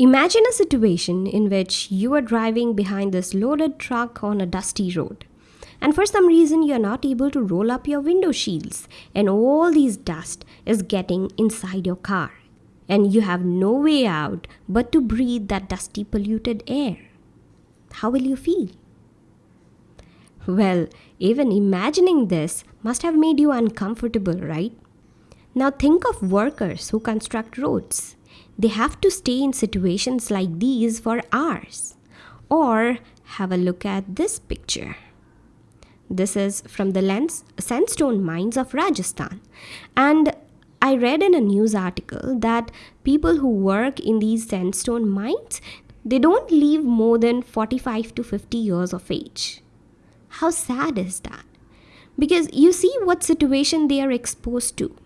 Imagine a situation in which you are driving behind this loaded truck on a dusty road. And for some reason, you're not able to roll up your window shields, and all this dust is getting inside your car. And you have no way out but to breathe that dusty, polluted air. How will you feel? Well, even imagining this must have made you uncomfortable, right? Now think of workers who construct roads they have to stay in situations like these for hours. Or have a look at this picture. This is from the lens, sandstone mines of Rajasthan. And I read in a news article that people who work in these sandstone mines, they don't live more than 45 to 50 years of age. How sad is that? Because you see what situation they are exposed to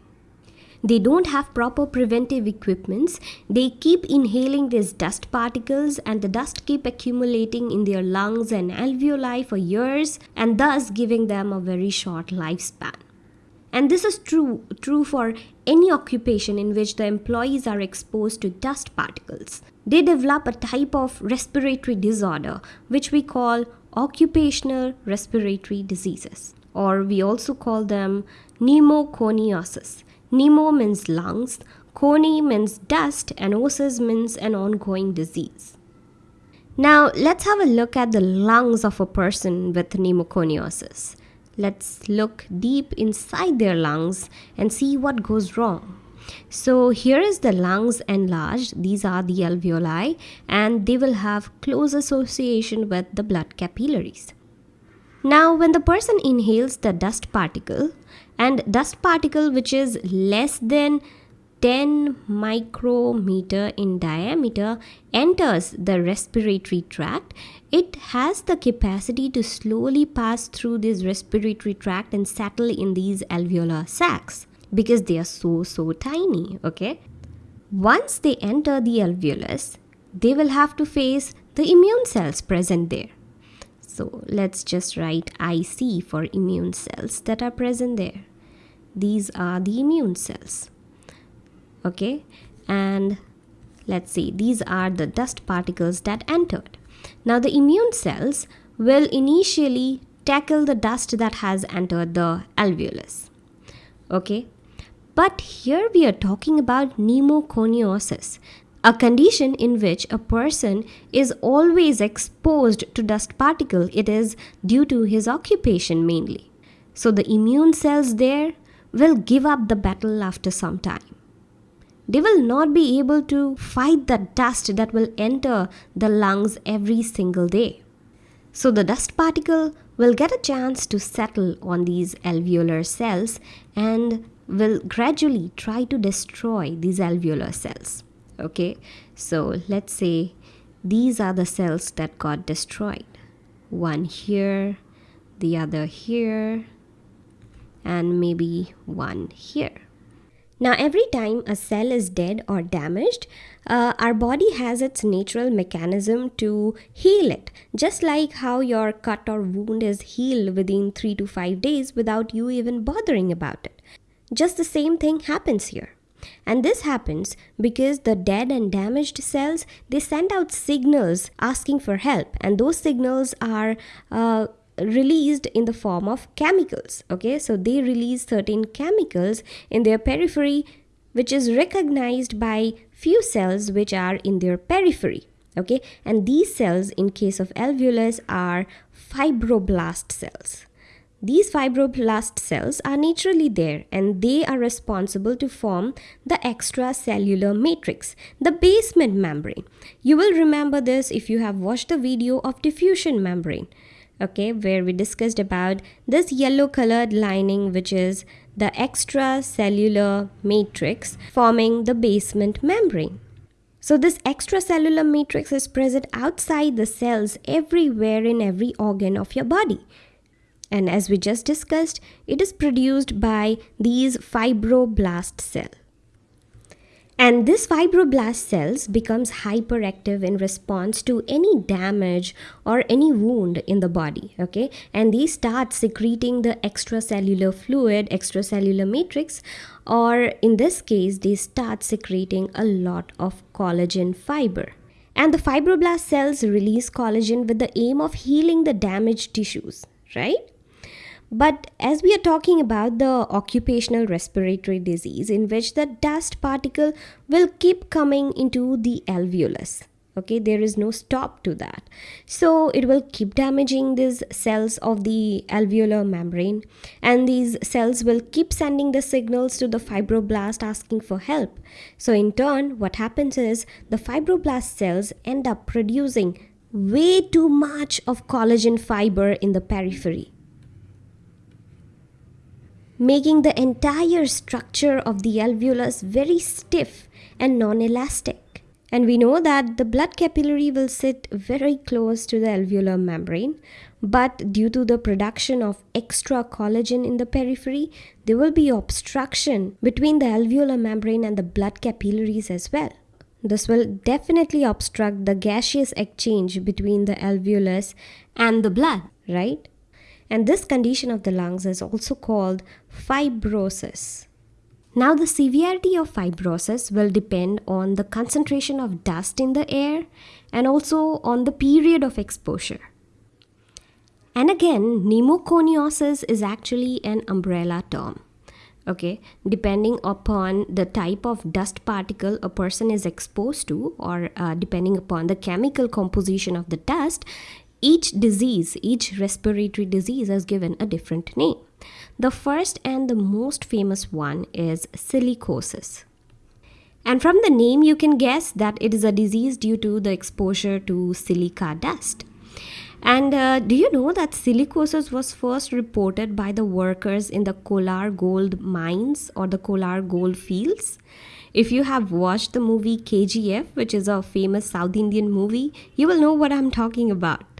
they don't have proper preventive equipments. They keep inhaling these dust particles and the dust keep accumulating in their lungs and alveoli for years and thus giving them a very short lifespan. And this is true true for any occupation in which the employees are exposed to dust particles. They develop a type of respiratory disorder which we call occupational respiratory diseases or we also call them pneumoconiosis Pneumo means lungs, coni means dust, and osis means an ongoing disease. Now, let's have a look at the lungs of a person with pneumoconiosis. Let's look deep inside their lungs and see what goes wrong. So here is the lungs enlarged. These are the alveoli and they will have close association with the blood capillaries. Now when the person inhales the dust particle, and dust particle which is less than 10 micrometer in diameter enters the respiratory tract. It has the capacity to slowly pass through this respiratory tract and settle in these alveolar sacs because they are so so tiny okay? Once they enter the alveolus they will have to face the immune cells present there so let's just write IC for immune cells that are present there. These are the immune cells. Okay, and let's see, these are the dust particles that entered. Now the immune cells will initially tackle the dust that has entered the alveolus. Okay, but here we are talking about pneumoconiosis a condition in which a person is always exposed to dust particle it is due to his occupation mainly. So the immune cells there will give up the battle after some time. They will not be able to fight the dust that will enter the lungs every single day. So the dust particle will get a chance to settle on these alveolar cells and will gradually try to destroy these alveolar cells okay? So let's say these are the cells that got destroyed. One here the other here and maybe one here. Now every time a cell is dead or damaged uh, our body has its natural mechanism to heal it. Just like how your cut or wound is healed within 3 to 5 days without you even bothering about it. Just the same thing happens here and this happens because the dead and damaged cells they send out signals asking for help. And those signals are uh, released in the form of chemicals okay? So they release certain chemicals in their periphery which is recognized by few cells which are in their periphery okay? And these cells in case of alveolus are fibroblast cells these fibroblast cells are naturally there and they are responsible to form the extracellular matrix, the basement membrane. You will remember this if you have watched the video of diffusion membrane, okay, where we discussed about this yellow colored lining which is the extracellular matrix forming the basement membrane. So this extracellular matrix is present outside the cells everywhere in every organ of your body. And as we just discussed, it is produced by these fibroblast cell. And this fibroblast cells becomes hyperactive in response to any damage or any wound in the body, okay? And they start secreting the extracellular fluid, extracellular matrix, or in this case, they start secreting a lot of collagen fiber. And the fibroblast cells release collagen with the aim of healing the damaged tissues, right? But as we are talking about the occupational respiratory disease, in which the dust particle will keep coming into the alveolus. Okay, there is no stop to that. So it will keep damaging these cells of the alveolar membrane, and these cells will keep sending the signals to the fibroblast asking for help. So, in turn, what happens is the fibroblast cells end up producing way too much of collagen fiber in the periphery making the entire structure of the alveolus very stiff and non-elastic. And we know that the blood capillary will sit very close to the alveolar membrane, but due to the production of extra collagen in the periphery, there will be obstruction between the alveolar membrane and the blood capillaries as well. This will definitely obstruct the gaseous exchange between the alveolus and the blood, right? And this condition of the lungs is also called fibrosis. Now, the severity of fibrosis will depend on the concentration of dust in the air and also on the period of exposure. And again, pneumoconiosis is actually an umbrella term. Okay, depending upon the type of dust particle a person is exposed to, or uh, depending upon the chemical composition of the dust, each disease, each respiratory disease is given a different name. The first and the most famous one is silicosis. And from the name, you can guess that it is a disease due to the exposure to silica dust. And uh, do you know that silicosis was first reported by the workers in the Kolar gold mines or the Kolar gold fields? If you have watched the movie KGF, which is a famous South Indian movie, you will know what I'm talking about.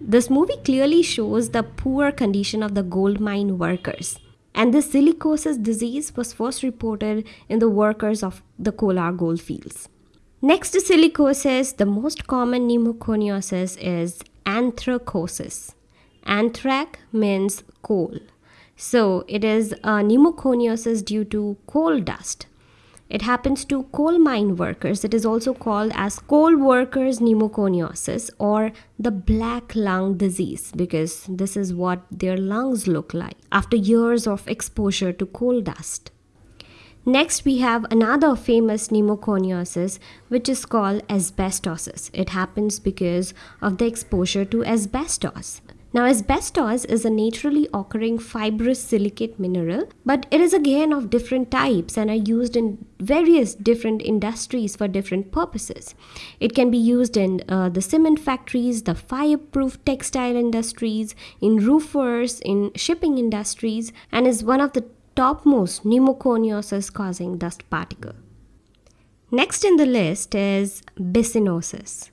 This movie clearly shows the poor condition of the gold mine workers. And this silicosis disease was first reported in the workers of the Kolar gold fields. Next to silicosis, the most common pneumoconiosis is anthracosis. Anthrac means coal. So it is a pneumoconiosis due to coal dust. It happens to coal mine workers. It is also called as coal workers pneumoconiosis or the black lung disease because this is what their lungs look like after years of exposure to coal dust. Next, we have another famous pneumoconiosis, which is called asbestosis. It happens because of the exposure to asbestos. Now, asbestos is a naturally occurring fibrous silicate mineral, but it is again of different types and are used in various different industries for different purposes. It can be used in uh, the cement factories, the fireproof textile industries, in roofers, in shipping industries, and is one of the topmost pneumoconiosis causing dust particle. Next in the list is byssinosis.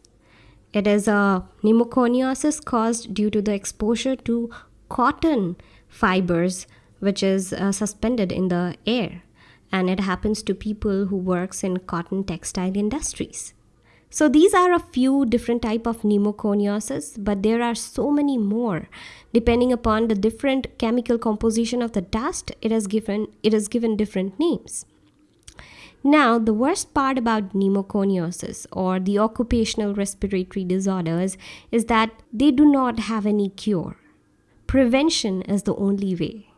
It is a pneumoconiosis caused due to the exposure to cotton fibers which is uh, suspended in the air and it happens to people who works in cotton textile industries. So these are a few different type of pneumoconiosis, but there are so many more. Depending upon the different chemical composition of the dust, it is given it is given different names. Now, the worst part about pneumoconiosis or the occupational respiratory disorders is that they do not have any cure. Prevention is the only way.